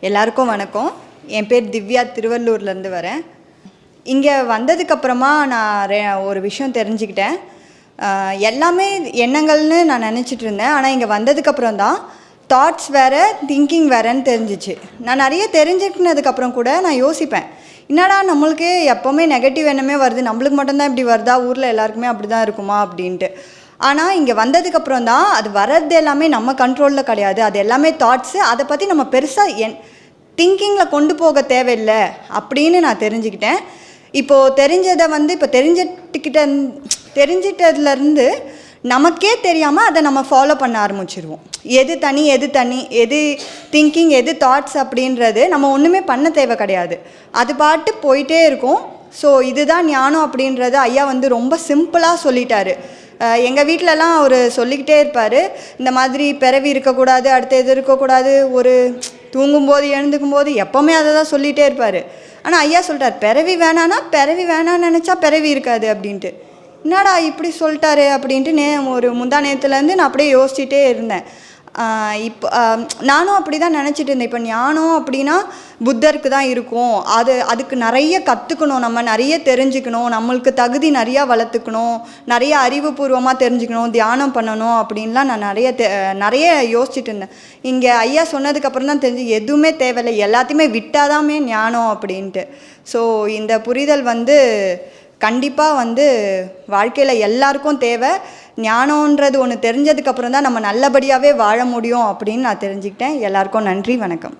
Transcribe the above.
எல்லாருக்கும் வணக்கம். என் பேர் திவ்யா திருவள்ளூர்லேருந்து வரேன். இங்கே வந்ததுக்கப்புறமா நான் ரெ- ஒரு விஷயம் தெரிஞ்சுக்கிட்டேன். எல்லாமே எண்ணங்கள்னு நான் நினச்சிட்டு இருந்தேன். ஆனால் இங்கே வந்ததுக்கப்புறம் தான் தாட்ஸ் வேறு திங்கிங் வேறேன்னு தெரிஞ்சிச்சு. நான் நிறைய தெரிஞ்சுக்கினதுக்கப்புறம் கூட நான் யோசிப்பேன். என்னடா நம்மளுக்கு எப்போவுமே நெகட்டிவ் எண்ணமே வருது. நம்மளுக்கு மட்டும்தான் இப்படி வருதா? ஊரில் எல்லாருக்குமே அப்படி தான் இருக்குமா? அப்படின்ட்டு. ஆனால் இங்கே வந்ததுக்கப்புறம் தான் அது வர்றது எல்லாமே நம்ம கண்ட்ரோலில் கிடையாது. அது எல்லாமே தாட்ஸு அதை பற்றி நம்ம பெருசாக என் திங்கிங்கில் கொண்டு போக தேவையில்லை அப்படின்னு நான் தெரிஞ்சுக்கிட்டேன். இப்போது தெரிஞ்சதை வந்து இப்போ தெரிஞ்சிட்டுக்கிட்ட தெரிஞ்சிட்டதுலேருந்து நமக்கே தெரியாமல் அதை நம்ம ஃபாலோ பண்ண ஆரம்பிச்சிருவோம். எது தனி எது தனி எது திங்கிங் எது தாட்ஸ் அப்படின்றது நம்ம ஒன்றுமே பண்ண தேவை கிடையாது. அது பாட்டு போயிட்டே இருக்கும். ஸோ இதுதான் ஞானம் அப்படின்றது ஐயா வந்து ரொம்ப சிம்பிளாக சொல்லிட்டாரு. எங்கள் வீட்டிலலாம் அவர் சொல்லிக்கிட்டே இருப்பார். இந்த மாதிரி பிறவி இருக்கக்கூடாது அடுத்த இது இருக்கக்கூடாது ஒரு தூங்கும்போது எழுந்துக்கும் போது எப்போவுமே அதை தான் சொல்லிகிட்டே இருப்பார். ஆனால் ஐயா சொல்லிட்டார் பிறவி வேணான்னா பிறவி வேணான்னு நினச்சா பிறவி இருக்காது அப்படின்ட்டு. என்னடா இப்படி சொல்லிட்டாரு அப்படின்ட்டு நே ஒரு முந்தா நேரத்துலேருந்து நான் அப்படியே யோசிச்சுட்டே இருந்தேன். இப்போ நானும் அப்படி தான் நினச்சிட்டு இருந்தேன். இப்போ ஞானம் அப்படின்னா புத்தருக்கு தான் இருக்கும். அது அதுக்கு நிறைய கற்றுக்கணும் நம்ம நிறைய தெரிஞ்சுக்கணும். நம்மளுக்கு தகுதி நிறையா வளர்த்துக்கணும். நிறைய அறிவுபூர்வமாக தெரிஞ்சுக்கணும். தியானம் பண்ணணும் அப்படின்லாம் நான் நிறைய தெ நிறைய யோசிச்சுட்டு இருந்தேன். இங்கே ஐயா சொன்னதுக்கப்புறம் தான் தெரிஞ்சு எதுவுமே தேவையில்லை. எல்லாத்தையுமே விட்டாதாமே ஞானம் அப்படின்ட்டு. ஸோ இந்த புரிதல் வந்து கண்டிப்பாக வந்து வாழ்க்கையில் எல்லாருக்கும் தேவை. ஞானன்றது ஒன்று தெரிஞ்சதுக்கப்புறம் தான் நம்ம நல்லபடியாகவே வாழ முடியும் அப்படின்னு நான் தெரிஞ்சுக்கிட்டேன். எல்லாருக்கும் நன்றி வணக்கம்.